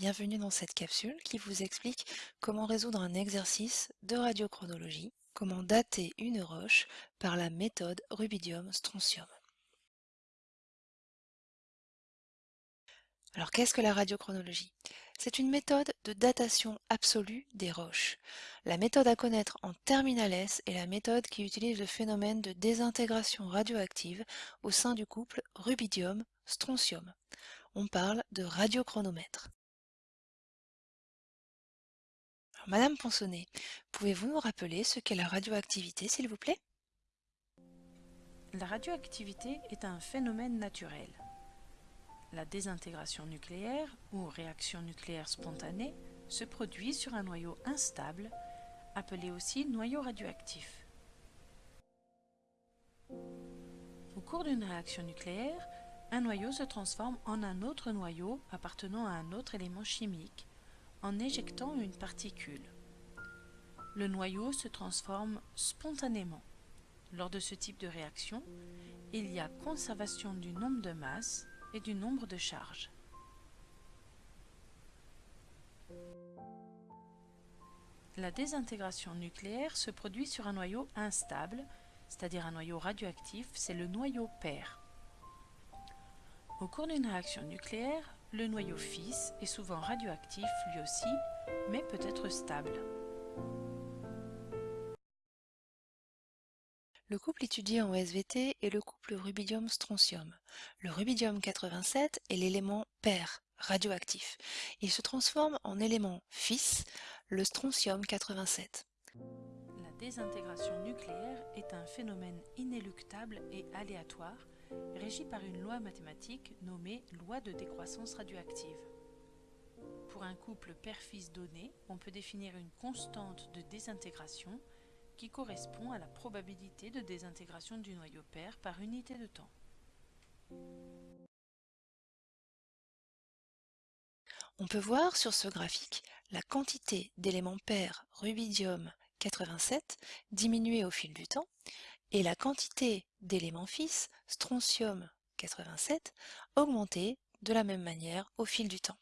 bienvenue dans cette capsule qui vous explique comment résoudre un exercice de radiochronologie, comment dater une roche par la méthode rubidium-strontium. Alors qu'est-ce que la radiochronologie? C'est une méthode de datation absolue des roches. La méthode à connaître en terminale S est la méthode qui utilise le phénomène de désintégration radioactive au sein du couple rubidium-strontium. On parle de radiochronomètre. Madame Ponsonnet, pouvez-vous nous rappeler ce qu'est la radioactivité, s'il vous plaît? La radioactivité est un phénomène naturel. La désintégration nucléaire ou réaction nucléaire spontanée se produit sur un noyau instable, appelé aussi noyau radioactif. Au cours d'une réaction nucléaire, un noyau se transforme en un autre noyau appartenant à un autre élément chimique en éjectant une particule. Le noyau se transforme spontanément. Lors de ce type de réaction, il y a conservation du nombre de masses et du nombre de charges. La désintégration nucléaire se produit sur un noyau instable, c'est-à-dire un noyau radioactif, c'est le noyau pair. Au cours d'une réaction nucléaire, le noyau fils est souvent radioactif lui aussi, mais peut être stable. Le couple étudié en SVT est le couple rubidium-strontium. Le rubidium-87 est l'élément pair, radioactif. Il se transforme en élément fils, le strontium-87. La désintégration nucléaire est un phénomène inéluctable et aléatoire régi par une loi mathématique nommée loi de décroissance radioactive. Pour un couple père-fils donné, on peut définir une constante de désintégration qui correspond à la probabilité de désintégration du noyau pair par unité de temps. On peut voir sur ce graphique la quantité d'éléments pairs rubidium 87 diminuer au fil du temps et la quantité d'éléments fils, strontium 87, augmentait de la même manière au fil du temps.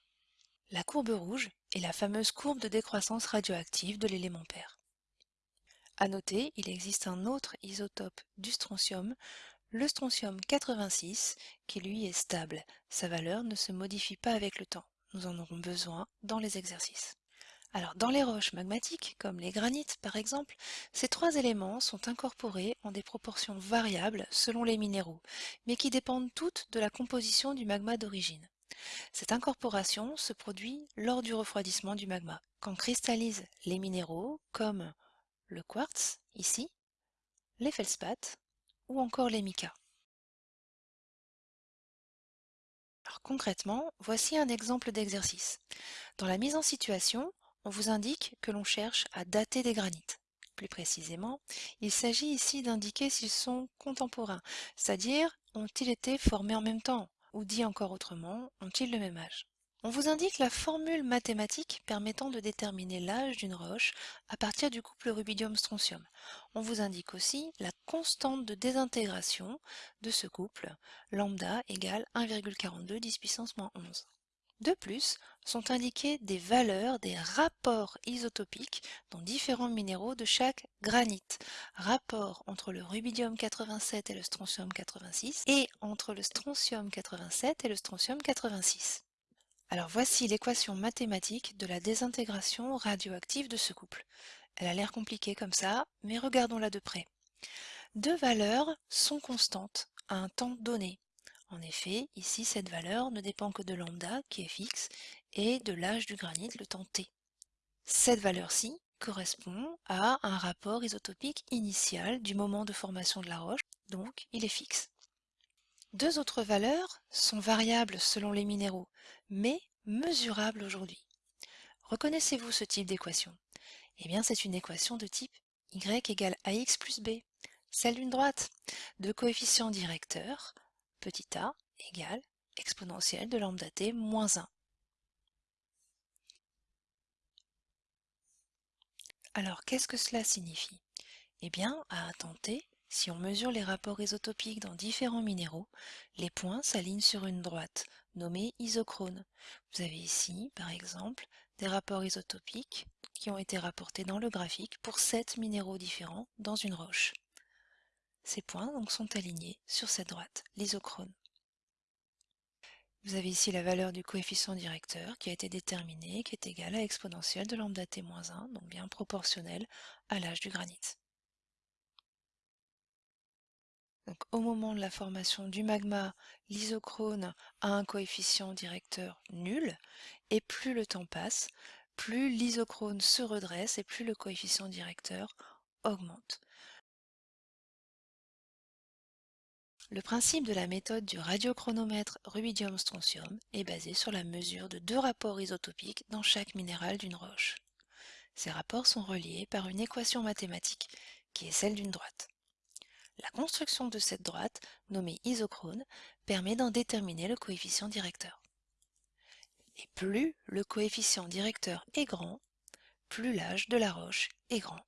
La courbe rouge est la fameuse courbe de décroissance radioactive de l'élément pair. À noter, il existe un autre isotope du strontium, le strontium 86, qui lui est stable. Sa valeur ne se modifie pas avec le temps. Nous en aurons besoin dans les exercices. Alors dans les roches magmatiques, comme les granites par exemple, ces trois éléments sont incorporés en des proportions variables selon les minéraux, mais qui dépendent toutes de la composition du magma d'origine. Cette incorporation se produit lors du refroidissement du magma, quand cristallisent les minéraux comme le quartz, ici, les feldspaths ou encore les micas. Concrètement, voici un exemple d'exercice. Dans la mise en situation, on vous indique que l'on cherche à dater des granites. Plus précisément, il s'agit ici d'indiquer s'ils sont contemporains, c'est-à-dire ont-ils été formés en même temps, ou dit encore autrement, ont-ils le même âge. On vous indique la formule mathématique permettant de déterminer l'âge d'une roche à partir du couple rubidium-strontium. On vous indique aussi la constante de désintégration de ce couple, lambda égale 1,42 10 puissance moins 11. De plus, sont indiquées des valeurs des rapports isotopiques dans différents minéraux de chaque granite, rapport entre le rubidium 87 et le strontium 86 et entre le strontium 87 et le strontium 86. Alors voici l'équation mathématique de la désintégration radioactive de ce couple. Elle a l'air compliquée comme ça, mais regardons-la de près. Deux valeurs sont constantes à un temps donné. En effet, ici, cette valeur ne dépend que de lambda, qui est fixe, et de l'âge du granit, le temps t. Cette valeur-ci correspond à un rapport isotopique initial du moment de formation de la roche, donc il est fixe. Deux autres valeurs sont variables selon les minéraux, mais mesurables aujourd'hui. Reconnaissez-vous ce type d'équation? Eh bien, c'est une équation de type y égale ax plus b, celle d'une droite, de coefficients directeurs, petit a égale exponentielle de lambda t moins 1. Alors, qu'est-ce que cela signifie? Eh bien, à un Si on mesure les rapports isotopiques dans différents minéraux, les points s'alignent sur une droite, nommée isochrone. Vous avez ici, par exemple, des rapports isotopiques qui ont été rapportés dans le graphique pour sept minéraux différents dans une roche. Ces points donc sont alignés sur cette droite, l'isochrone. Vous avez ici la valeur du coefficient directeur qui a été déterminé, qui est égal à exponentielle de lambda t-1, donc bien proportionnel à l'âge du granit. Au moment de la formation du magma, l'isochrone a un coefficient directeur nul, et plus le temps passe, plus l'isochrone se redresse et plus le coefficient directeur augmente. Le principe de la méthode du radiochronomètre rubidium-strontium est basé sur la mesure de deux rapports isotopiques dans chaque minéral d'une roche. Ces rapports sont reliés par une équation mathématique qui est celle d'une droite. La construction de cette droite, nommée isochrone, permet d'en déterminer le coefficient directeur. Et plus le coefficient directeur est grand, plus l'âge de la roche est grand.